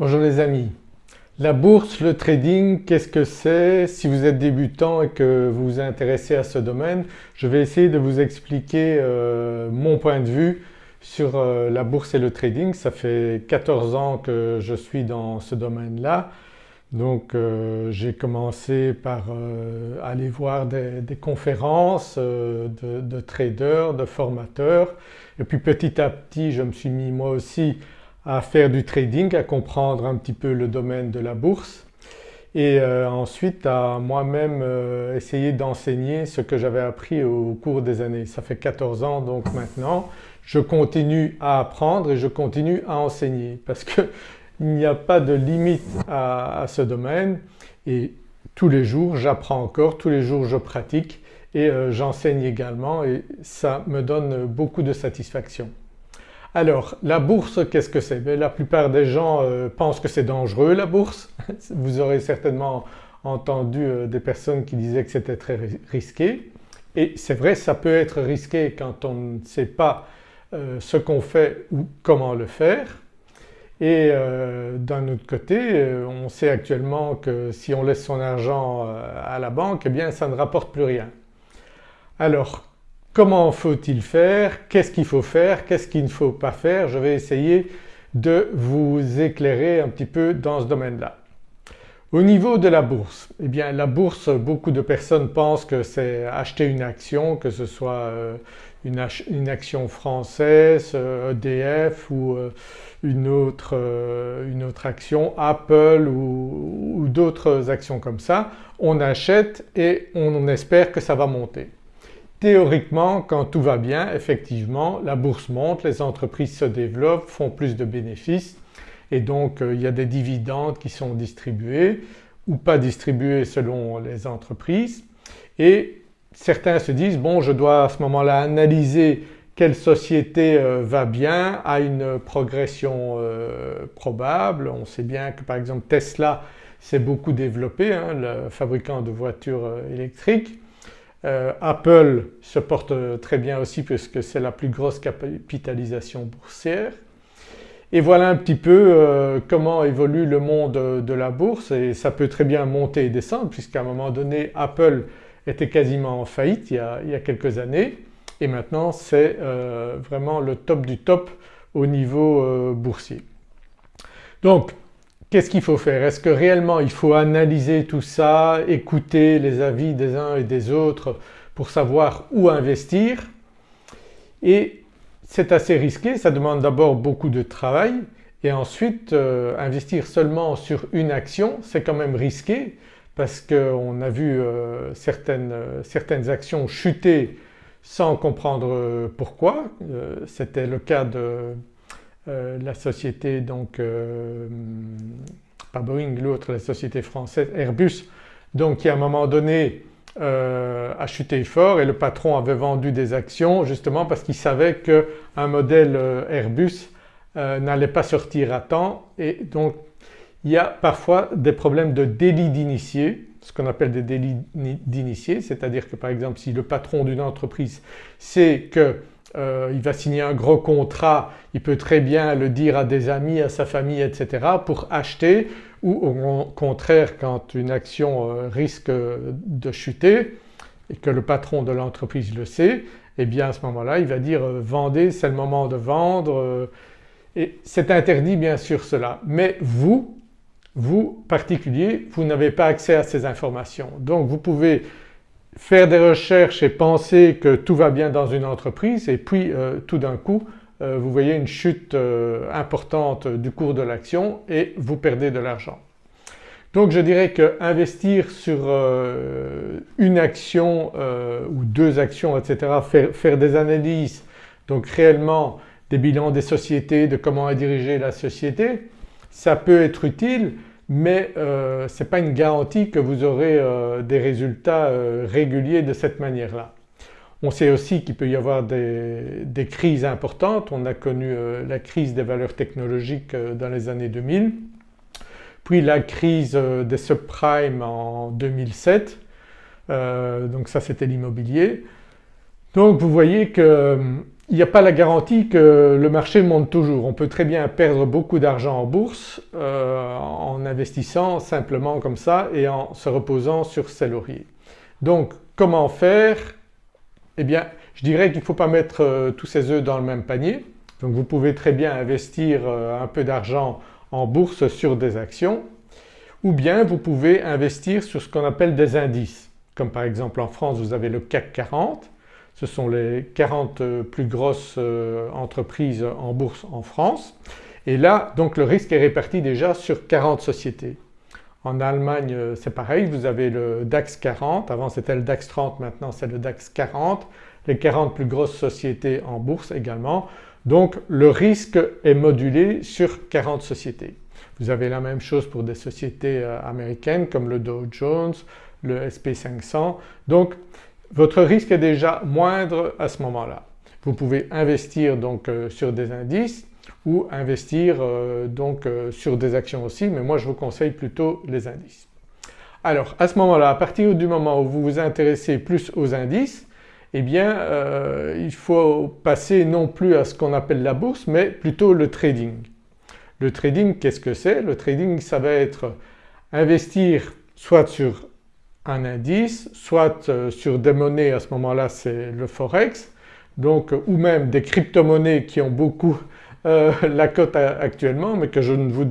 Bonjour les amis. La bourse, le trading, qu'est-ce que c'est Si vous êtes débutant et que vous vous intéressez à ce domaine, je vais essayer de vous expliquer euh, mon point de vue sur euh, la bourse et le trading. Ça fait 14 ans que je suis dans ce domaine-là. Donc euh, j'ai commencé par aller voir des, conférences de, de, traders, de formateurs et puis petit à petit je me suis mis moi aussi à faire du trading, à comprendre un petit peu le domaine de la bourse. Et euh, ensuite à moi-même euh, essayer d'enseigner ce que j'avais appris au cours des années. Ça fait 14 ans donc maintenant, je continue à apprendre et je continue à enseigner. Parce qu'il n'y a pas de limite à, ce domaine. Et tous les jours j'apprends encore, tous les jours je pratique. Et euh, j'enseigne également. Et ça me donne beaucoup de satisfaction. Alors la bourse qu'est-ce que c'est? Ben, La plupart des gens euh, pensent que c'est dangereux la bourse. Vous aurez certainement entendu euh, des personnes qui disaient que c'était très risqué et c'est vrai ça peut être risqué quand on ne sait pas euh, ce qu'on fait ou comment le faire et d'un autre côté on sait actuellement que si on laisse son argent à la banque eh bien ça ne rapporte plus rien. Alors Comment faut-il faire? Qu'est-ce qu'il faut faire? Qu'est-ce qu'il ne faut pas faire? Je vais essayer de vous éclairer un petit peu dans ce domaine-là. Au niveau de la bourse, eh bien la bourse beaucoup de personnes pensent que c'est acheter une action que ce soit euh, une, action française, EDF euh, e ou euh, une autre, action Apple ou d'autres actions comme ça. On achète et on espère que ça va monter. Théoriquement quand tout va bien effectivement la bourse monte, les entreprises se développent, font plus de bénéfices et donc euh, il y a des dividendes qui sont distribués ou pas distribués selon les entreprises et certains se disent bon je dois à ce moment-là analyser quelle société euh, va bien, a une progression euh, probable. On sait bien que par exemple Tesla s'est beaucoup développé, hein, le fabricant de voitures électriques euh, Apple se porte très bien aussi puisque c'est la plus grosse capitalisation boursière. Et voilà un petit peu euh, comment évolue le monde de la bourse et ça peut très bien monter et descendre puisqu'à un moment donné Apple était quasiment en faillite il y a, quelques années et maintenant c'est euh, vraiment le top du top au niveau boursier. Donc Qu'est-ce qu'il faut faire? Est-ce que réellement il faut analyser tout ça, écouter les avis des uns et des autres pour savoir où investir? Et c'est assez risqué, ça demande d'abord beaucoup de travail et ensuite euh, investir seulement sur une action c'est quand même risqué parce qu'on a vu euh, certaines, certaines, actions chuter sans comprendre pourquoi. Euh, c'était le cas de euh, la société donc, euh, pas Boeing l'autre, la société française Airbus. Donc qui à un moment donné euh, a chuté fort et le patron avait vendu des actions justement parce qu'il savait qu'un modèle Airbus n'allait pas sortir à temps. Et donc il y a parfois des problèmes de délit d'initié, ce qu'on appelle des délits d'initié, c'est-à-dire que par exemple si le patron d'une entreprise sait que euh, il va signer un gros contrat, il peut très bien le dire à des amis, à sa famille etc. pour acheter ou au contraire quand une action euh, risque de chuter et que le patron de l'entreprise le sait, eh bien à ce moment-là il va dire euh, vendez c'est le moment de vendre et c'est interdit bien sûr cela. Mais vous, vous particulier, vous n'avez pas accès à ces informations. Donc vous pouvez faire des recherches et penser que tout va bien dans une entreprise et puis euh, tout d'un coup euh, vous voyez une chute euh, importante du cours de l'action et vous perdez de l'argent. Donc je dirais qu'investir sur une action ou deux actions etc., faire, des analyses donc réellement des bilans des sociétés, de comment est dirigée la société, ça peut être utile mais euh, ce n'est pas une garantie que vous aurez euh, des résultats euh, réguliers de cette manière-là. On sait aussi qu'il peut y avoir des, crises importantes, on a connu la crise des valeurs technologiques dans les années 2000, puis la crise des subprimes en 2007, donc ça c'était l'immobilier. Donc vous voyez que il n'y a pas la garantie que le marché monte toujours. On peut très bien perdre beaucoup d'argent en bourse euh, en investissant simplement comme ça et en se reposant sur ses lauriers. Donc comment faire? Eh bien je dirais qu'il ne faut pas mettre euh, tous ses œufs dans le même panier. Donc vous pouvez très bien investir euh, un peu d'argent en bourse sur des actions ou bien vous pouvez investir sur ce qu'on appelle des indices. Comme par exemple en France vous avez le CAC 40 ce sont les 40 euh, plus grosses euh, entreprises en bourse en France et là donc le risque est réparti déjà sur 40 sociétés. En Allemagne euh, c'est pareil, vous avez le DAX 40, avant c'était le DAX 30, maintenant c'est le DAX 40, les 40 plus grosses sociétés en bourse également. Donc le risque est modulé sur 40 sociétés. Vous avez la même chose pour des sociétés américaines comme le Dow Jones, le SP500. Donc votre risque est déjà moindre à ce moment-là. Vous pouvez investir donc euh, sur des indices ou investir euh, donc euh, sur des actions aussi mais moi je vous conseille plutôt les indices. Alors à ce moment-là, à partir du moment où vous vous intéressez plus aux indices eh bien il faut passer non plus à ce qu'on appelle la bourse mais plutôt le trading. Le trading qu'est-ce que c'est? Le trading ça va être investir soit sur un indice, soit euh, sur des monnaies à ce moment-là c'est le forex, donc ou même des crypto-monnaies qui ont beaucoup euh, la cote actuellement mais que je, vous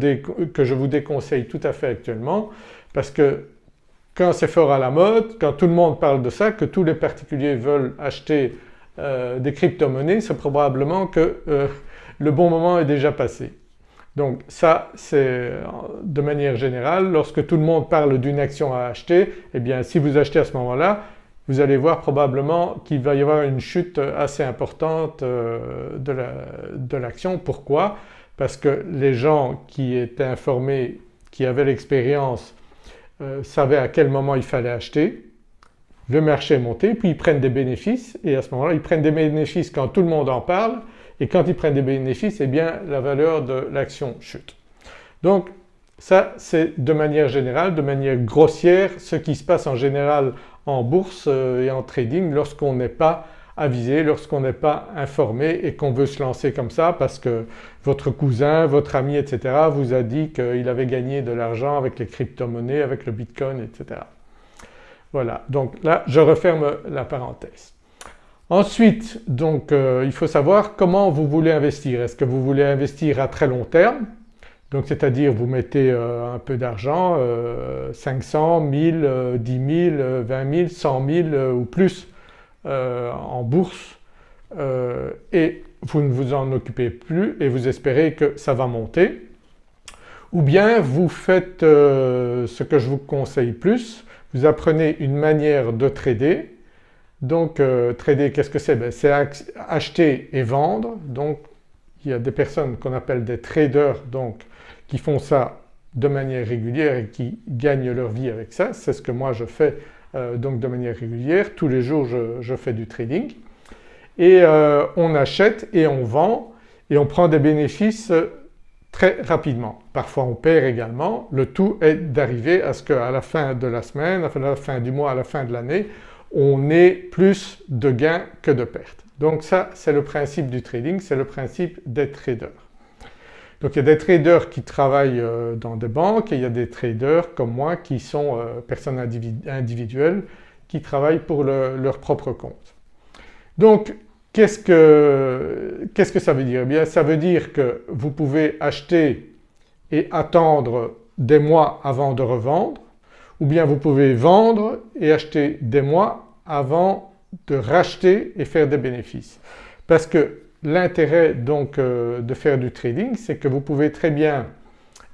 que je vous déconseille tout à fait actuellement parce que quand c'est fort à la mode, quand tout le monde parle de ça, que tous les particuliers veulent acheter euh, des crypto-monnaies, c'est probablement que le bon moment est déjà passé. Donc ça c'est de manière générale lorsque tout le monde parle d'une action à acheter eh bien si vous achetez à ce moment-là vous allez voir probablement qu'il va y avoir une chute assez importante euh, de l'action. Pourquoi? Parce que les gens qui étaient informés, qui avaient l'expérience euh, savaient à quel moment il fallait acheter, le marché est monté puis ils prennent des bénéfices et à ce moment-là ils prennent des bénéfices quand tout le monde en parle et quand ils prennent des bénéfices eh bien la valeur de l'action chute. Donc ça c'est de manière générale, de manière grossière ce qui se passe en général en bourse euh, et en trading lorsqu'on n'est pas avisé, lorsqu'on n'est pas informé et qu'on veut se lancer comme ça parce que votre cousin, votre ami etc. vous a dit qu'il avait gagné de l'argent avec les crypto-monnaies, avec le bitcoin etc. Voilà donc là je referme la parenthèse. Ensuite euh, il faut savoir comment vous voulez investir. Est-ce que vous voulez investir à très long terme? Donc c'est-à-dire vous mettez euh, un peu d'argent, 500, 1000, 10 000, 20 000, 100 000 ou plus euh, en bourse et vous ne vous en occupez plus et vous espérez que ça va monter. Ou bien vous faites ce que je vous conseille plus, vous apprenez une manière de trader donc euh, trader qu'est-ce que c'est? Ben, C'est acheter et vendre donc il y a des personnes qu'on appelle des traders donc qui font ça de manière régulière et qui gagnent leur vie avec ça. C'est ce que moi je fais euh, donc de manière régulière. Tous les jours je, fais du trading et euh, on achète et on vend et on prend des bénéfices très rapidement. Parfois on perd également. Le tout est d'arriver à ce qu'à la fin de la semaine, à la fin du mois, à la fin de l'année on ait plus de gains que de pertes. Donc ça c'est le principe du trading, c'est le principe des traders. Donc il y a des traders qui travaillent euh, dans des banques et il y a des traders comme moi qui sont euh, personnes individuelles qui travaillent pour leur propre compte. Donc qu'est-ce que, qu'est-ce que ça veut dire? Eh bien ça veut dire que vous pouvez acheter et attendre des mois avant de revendre ou bien vous pouvez vendre et acheter des mois avant de racheter et faire des bénéfices. Parce que l'intérêt donc euh, de faire du trading c'est que vous pouvez très bien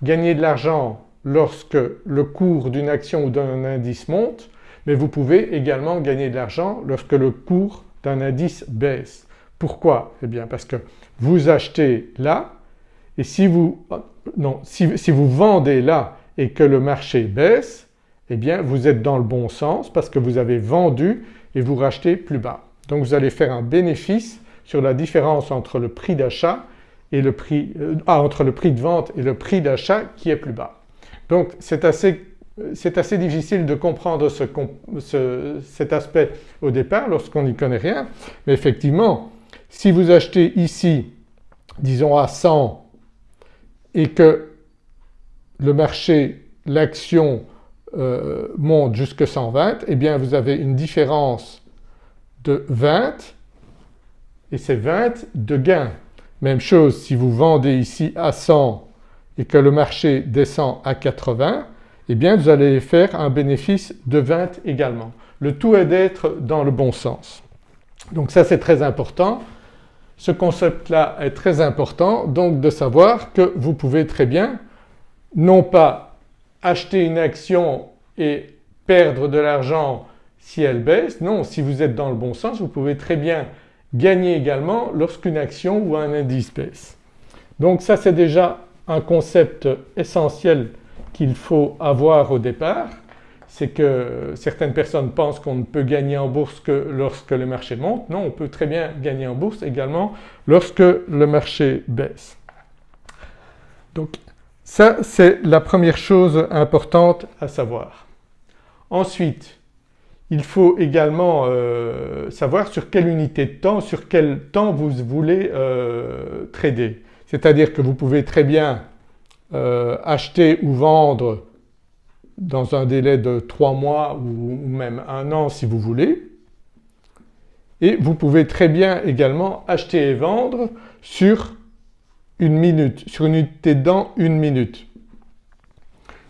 gagner de l'argent lorsque le cours d'une action ou d'un indice monte mais vous pouvez également gagner de l'argent lorsque le cours d'un indice baisse. Pourquoi? Eh bien parce que vous achetez là et si vous, non, si, si vous vendez là et que le marché baisse eh bien vous êtes dans le bon sens parce que vous avez vendu et vous rachetez plus bas. Donc vous allez faire un bénéfice sur la différence entre le prix d'achat et le prix, euh, ah, entre le prix de vente et le prix d'achat qui est plus bas. Donc c'est assez c'est assez difficile de comprendre cet aspect au départ lorsqu'on n'y connaît rien mais effectivement si vous achetez ici disons à 100 et que le marché, l'action euh, monte jusqu'à 120 eh bien vous avez une différence de 20 et c'est 20 de gain. Même chose si vous vendez ici à 100 et que le marché descend à 80 eh bien vous allez faire un bénéfice de 20 également. Le tout est d'être dans le bon sens. Donc ça c'est très important. Ce concept-là est très important donc de savoir que vous pouvez très bien non pas acheter une action et perdre de l'argent si elle baisse, non si vous êtes dans le bon sens vous pouvez très bien gagner également lorsqu'une action ou un indice baisse. Donc ça c'est déjà un concept essentiel qu'il faut avoir au départ, c'est que certaines personnes pensent qu'on ne peut gagner en bourse que lorsque le marché monte. Non, on peut très bien gagner en bourse également lorsque le marché baisse. Donc ça c'est la première chose importante à savoir. Ensuite il faut également euh, savoir sur quelle unité de temps, sur quel temps vous voulez euh, trader. C'est-à-dire que vous pouvez très bien euh, acheter ou vendre dans un délai de 3 mois ou même un an si vous voulez. Et vous pouvez très bien également acheter et vendre sur une minute, sur une unité de une minute.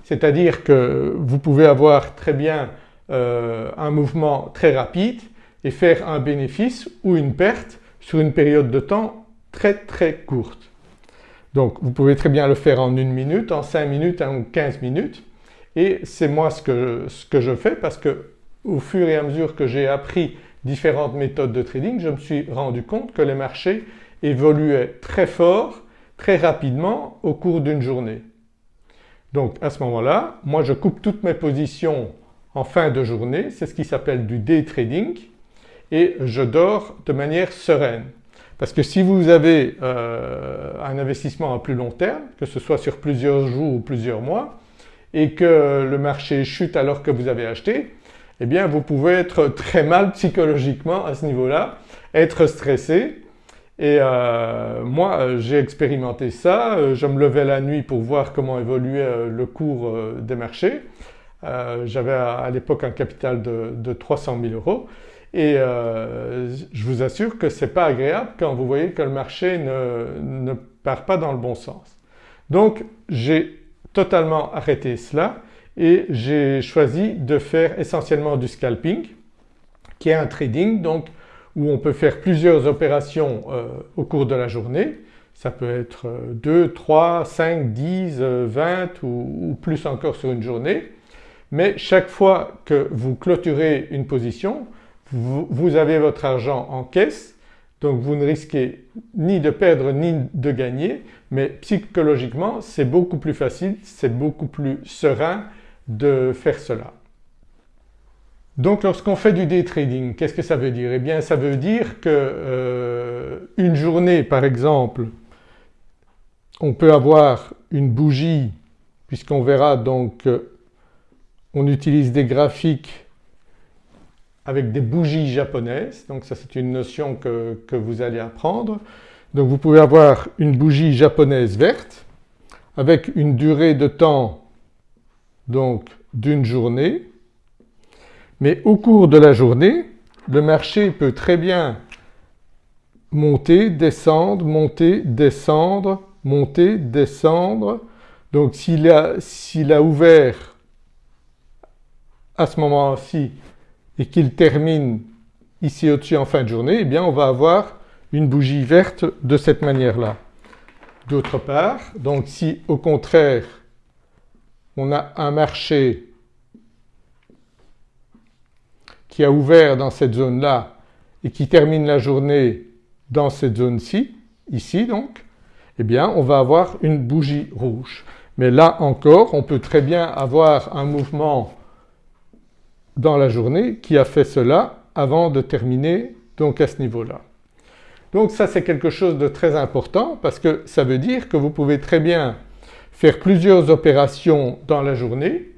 C'est-à-dire que vous pouvez avoir très bien euh, un mouvement très rapide et faire un bénéfice ou une perte sur une période de temps très très courte. Donc vous pouvez très bien le faire en une minute, en 5 minutes, en 15 minutes et c'est moi ce que, ce que je fais parce que au fur et à mesure que j'ai appris différentes méthodes de trading je me suis rendu compte que les marchés évoluaient très fort, très rapidement au cours d'une journée. Donc à ce moment-là, moi je coupe toutes mes positions en fin de journée, c'est ce qui s'appelle du day trading et je dors de manière sereine. Parce que si vous avez euh, un investissement à plus long terme, que ce soit sur plusieurs jours ou plusieurs mois, et que le marché chute alors que vous avez acheté, eh bien vous pouvez être très mal psychologiquement à ce niveau-là, être stressé et euh, moi j'ai expérimenté ça, euh, je me levais la nuit pour voir comment évoluait le cours des marchés. J'avais à, l'époque un capital de, de 300 000 euros et euh, je vous assure que ce n'est pas agréable quand vous voyez que le marché ne, ne part pas dans le bon sens. Donc j'ai totalement arrêté cela et j'ai choisi de faire essentiellement du scalping qui est un trading donc où on peut faire plusieurs opérations euh, au cours de la journée. Ça peut être 2, 3, 5, 10, 20 ou, ou plus encore sur une journée. Mais chaque fois que vous clôturez une position, vous, avez votre argent en caisse donc vous ne risquez ni de perdre ni de gagner mais psychologiquement c'est beaucoup plus facile, c'est beaucoup plus serein de faire cela. Donc lorsqu'on fait du day trading, qu'est-ce que ça veut dire? Eh bien ça veut dire que euh, une journée par exemple on peut avoir une bougie puisqu'on verra donc on utilise des graphiques avec des bougies japonaises, donc ça c'est une notion que, vous allez apprendre. Donc vous pouvez avoir une bougie japonaise verte avec une durée de temps donc d'une journée mais au cours de la journée le marché peut très bien monter, descendre, monter, descendre, monter, descendre. Donc s'il a, ouvert à ce moment-ci et qu'il termine ici au-dessus en fin de journée, eh bien on va avoir une bougie verte de cette manière-là. D'autre part, donc si au contraire on a un marché qui a ouvert dans cette zone-là et qui termine la journée dans cette zone-ci, ici donc, eh bien on va avoir une bougie rouge. Mais là encore on peut très bien avoir un mouvement dans la journée qui a fait cela avant de terminer donc à ce niveau-là. Donc ça c'est quelque chose de très important parce que ça veut dire que vous pouvez très bien faire plusieurs opérations dans la journée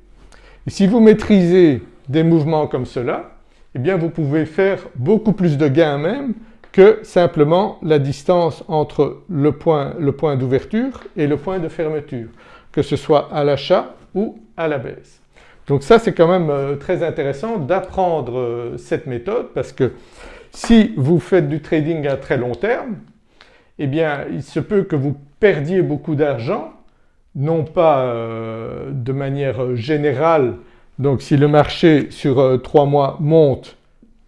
Et si vous maîtrisez des mouvements comme cela, eh bien vous pouvez faire beaucoup plus de gains même que simplement la distance entre le point, le point d'ouverture et le point de fermeture, que ce soit à l'achat ou à la baisse. Donc ça c'est quand même euh, très intéressant d'apprendre euh, cette méthode parce que si vous faites du trading à très long terme, eh bien il se peut que vous perdiez beaucoup d'argent, non pas euh, de manière générale, donc si le marché sur trois mois monte,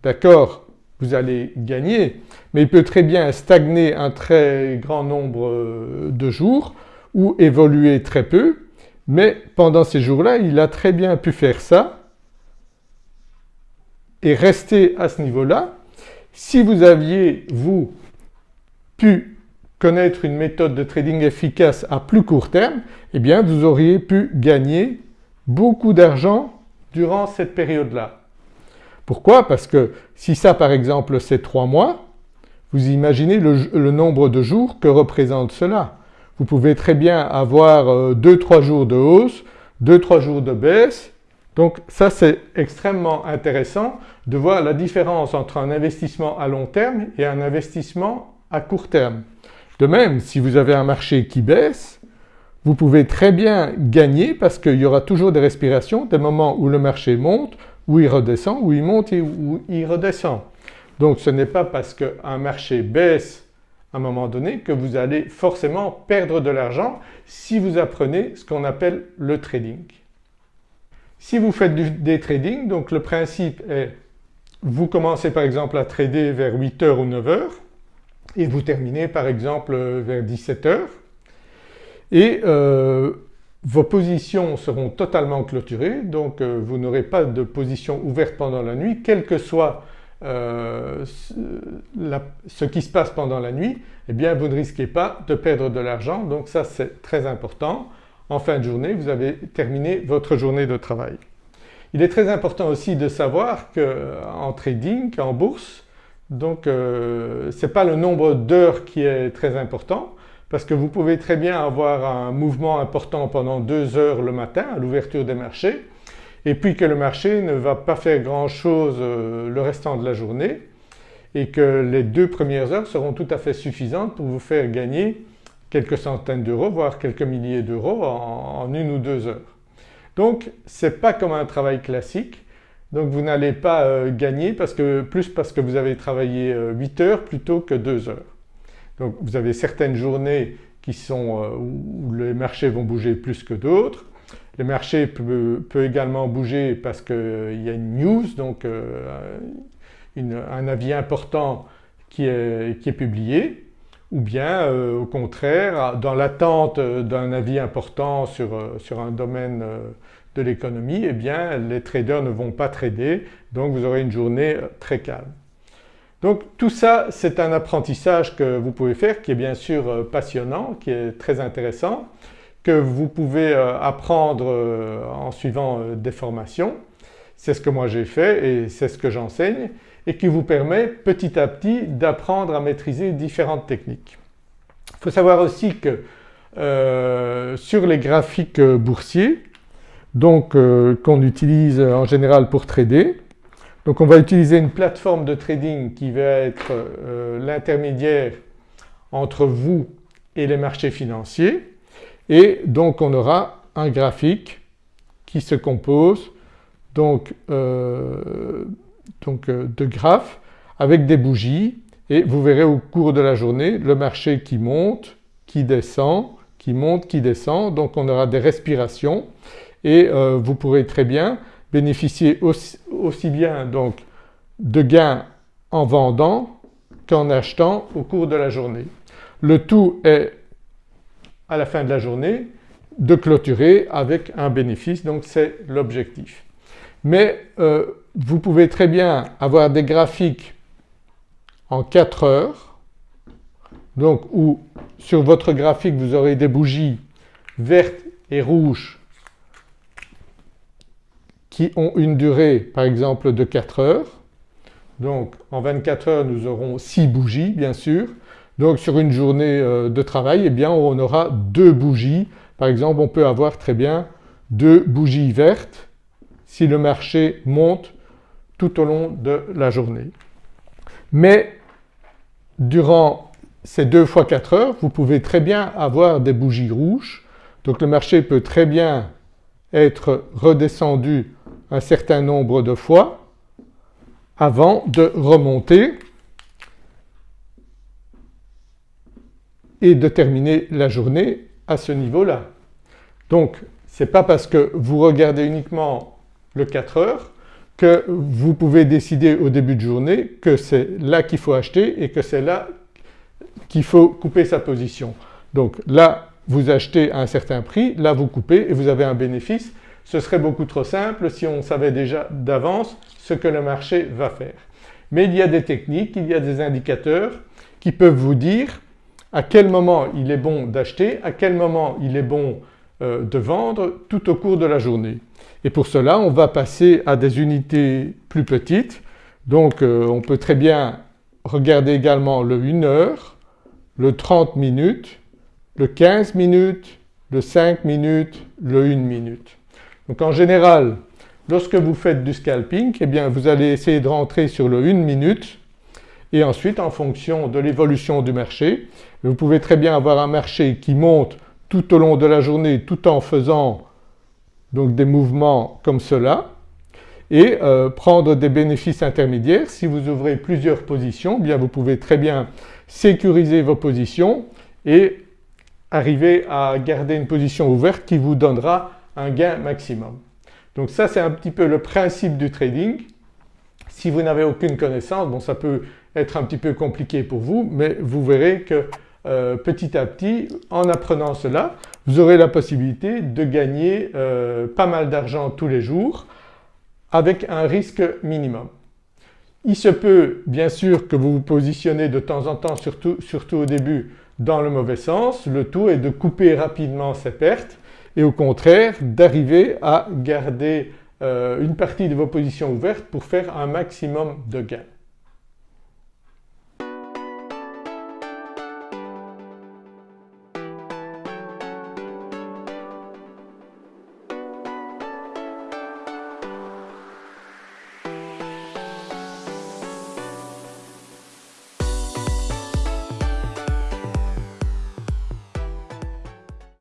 d'accord, vous allez gagner, mais il peut très bien stagner un très grand nombre de jours ou évoluer très peu mais pendant ces jours-là, il a très bien pu faire ça et rester à ce niveau-là. Si vous aviez, vous, pu connaître une méthode de trading efficace à plus court terme, eh bien vous auriez pu gagner beaucoup d'argent durant cette période-là. Pourquoi? Parce que si ça par exemple c'est trois mois, vous imaginez le, le nombre de jours que représente cela. Vous pouvez très bien avoir 2-3 euh, jours de hausse, 2-3 jours de baisse. Donc ça c'est extrêmement intéressant de voir la différence entre un investissement à long terme et un investissement à court terme. De même, si vous avez un marché qui baisse, vous pouvez très bien gagner parce qu'il y aura toujours des respirations, des moments où le marché monte, où il redescend, où il monte et où il redescend. Donc ce n'est pas parce qu'un marché baisse à un moment donné que vous allez forcément perdre de l'argent si vous apprenez ce qu'on appelle le trading. Si vous faites du day trading, donc le principe est vous commencez par exemple à trader vers 8h ou 9h et vous terminez par exemple vers 17h et euh, vos positions seront totalement clôturées donc euh, vous n'aurez pas de position ouverte pendant la nuit quel que soit euh, ce qui se passe pendant la nuit, eh bien vous ne risquez pas de perdre de l'argent donc ça c'est très important. En fin de journée vous avez terminé votre journée de travail. Il est très important aussi de savoir qu'en trading, en bourse, donc ce n'est pas le nombre d'heures qui est très important parce que vous pouvez très bien avoir un mouvement important pendant deux heures le matin à l'ouverture des marchés et puis que le marché ne va pas faire grand chose euh, le restant de la journée et que les deux premières heures seront tout à fait suffisantes pour vous faire gagner quelques centaines d'euros voire quelques milliers d'euros en, une ou deux heures. Donc ce n'est pas comme un travail classique donc vous n'allez pas euh, gagner parce que, plus parce que vous avez travaillé 8 euh, heures plutôt que 2 heures. Donc vous avez certaines journées qui sont où les marchés vont bouger plus que d'autres. Le marché peut, également bouger parce qu'il y a une news, donc euh, un avis important qui est, publié. Ou bien euh, au contraire dans l'attente d'un avis important sur, un domaine euh, de l'économie, eh bien les traders ne vont pas trader. Donc vous aurez une journée très calme. Donc tout ça c'est un apprentissage que vous pouvez faire qui est bien sûr passionnant, qui est très intéressant que vous pouvez euh, apprendre euh, en suivant euh, des formations. C'est ce que moi j'ai fait et c'est ce que j'enseigne et qui vous permet petit à petit d'apprendre à maîtriser différentes techniques. Il faut savoir aussi que sur les graphiques boursiers donc qu'on utilise en général pour trader, donc on va utiliser une plateforme de trading qui va être l'intermédiaire entre vous et les marchés financiers. Et donc on aura un graphique qui se compose donc, euh, euh, de graphes avec des bougies. Et vous verrez au cours de la journée le marché qui monte, qui descend, qui monte, qui descend. Donc on aura des respirations. Et euh, vous pourrez très bien bénéficier aussi, bien donc de gains en vendant qu'en achetant au cours de la journée. Le tout est à la fin de la journée de clôturer avec un bénéfice donc c'est l'objectif. Mais euh, vous pouvez très bien avoir des graphiques en 4 heures donc où sur votre graphique vous aurez des bougies vertes et rouges qui ont une durée par exemple de 4 heures. Donc en 24 heures nous aurons 6 bougies bien sûr donc sur une journée euh, de travail, eh bien on aura deux bougies. Par exemple on peut avoir très bien deux bougies vertes si le marché monte tout au long de la journée. Mais durant ces deux fois 4 heures vous pouvez très bien avoir des bougies rouges donc le marché peut très bien être redescendu un certain nombre de fois avant de remonter et de terminer la journée à ce niveau-là. Donc ce n'est pas parce que vous regardez uniquement le 4 heures que vous pouvez décider au début de journée que c'est là qu'il faut acheter et que c'est là qu'il faut couper sa position. Donc là vous achetez à un certain prix, là vous coupez et vous avez un bénéfice. Ce serait beaucoup trop simple si on savait déjà d'avance ce que le marché va faire. Mais il y a des techniques, il y a des indicateurs qui peuvent vous dire à quel moment il est bon d'acheter, à quel moment il est bon euh, de vendre tout au cours de la journée. Et pour cela on va passer à des unités plus petites donc euh, on peut très bien regarder également le 1 heure, le 30 minutes, le 15 minutes, le 5 minutes, le 1 minute. Donc en général lorsque vous faites du scalping eh bien vous allez essayer de rentrer sur le 1 minute et ensuite en fonction de l'évolution du marché vous pouvez très bien avoir un marché qui monte tout au long de la journée tout en faisant donc des mouvements comme cela et euh, prendre des bénéfices intermédiaires. Si vous ouvrez plusieurs positions, eh bien vous pouvez très bien sécuriser vos positions et arriver à garder une position ouverte qui vous donnera un gain maximum. Donc ça c'est un petit peu le principe du trading. Si vous n'avez aucune connaissance, bon ça peut être un petit peu compliqué pour vous mais vous verrez que euh, petit à petit en apprenant cela vous aurez la possibilité de gagner euh, pas mal d'argent tous les jours avec un risque minimum. Il se peut bien sûr que vous vous positionnez de temps en temps surtout, surtout au début dans le mauvais sens, le tout est de couper rapidement ces pertes et au contraire d'arriver à garder euh, une partie de vos positions ouvertes pour faire un maximum de gains.